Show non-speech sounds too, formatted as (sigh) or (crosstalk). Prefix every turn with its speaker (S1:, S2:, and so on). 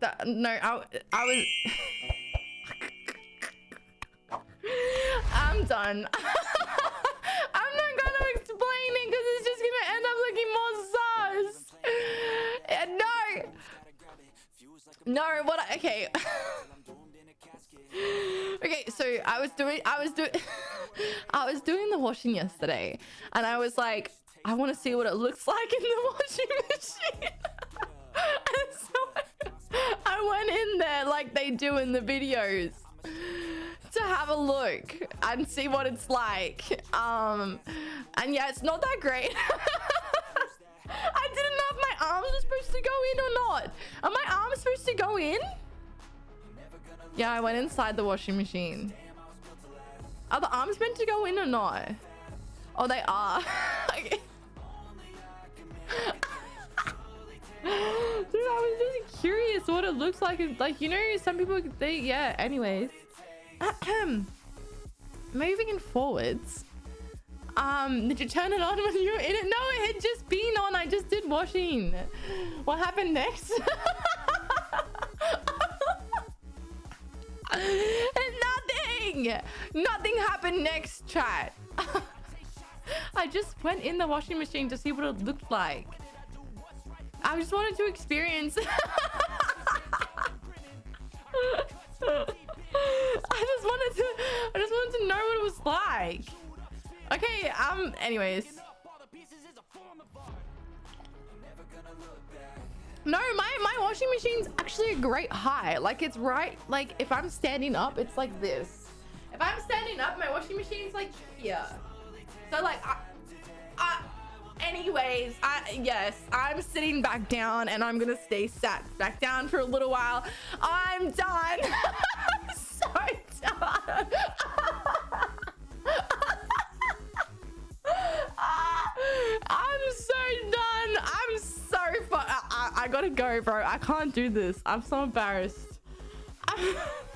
S1: That, no, I, I was. I'm done. (laughs) I'm not gonna explain it because it's just gonna end up looking more sus. Uh, no. No, what? I, okay. (laughs) okay, so I was doing, I was doing, (laughs) I was doing the washing yesterday, and I was like, I want to see what it looks like in the washing like they do in the videos to have a look and see what it's like. Um, and yeah, it's not that great. (laughs) I didn't know if my arms were supposed to go in or not. Are my arms supposed to go in? Yeah, I went inside the washing machine. Are the arms meant to go in or not? Oh, they are. (laughs) curious what it looks like. Like, you know, some people, they, yeah, anyways. Moving in forwards. Um, did you turn it on when you were in it? No, it had just been on. I just did washing. What happened next? (laughs) Nothing! Nothing happened next, chat. (laughs) I just went in the washing machine to see what it looked like. I just wanted to experience. (laughs) like. Okay. Um. Anyways. No, my my washing machine's actually a great height. Like it's right. Like if I'm standing up, it's like this. If I'm standing up, my washing machine's like here. So like, I, I, anyways, I yes, I'm sitting back down and I'm gonna stay sat back down for a little while. I'm done. (laughs) I'm so done. (laughs) I gotta go, bro. I can't do this. I'm so embarrassed. (laughs)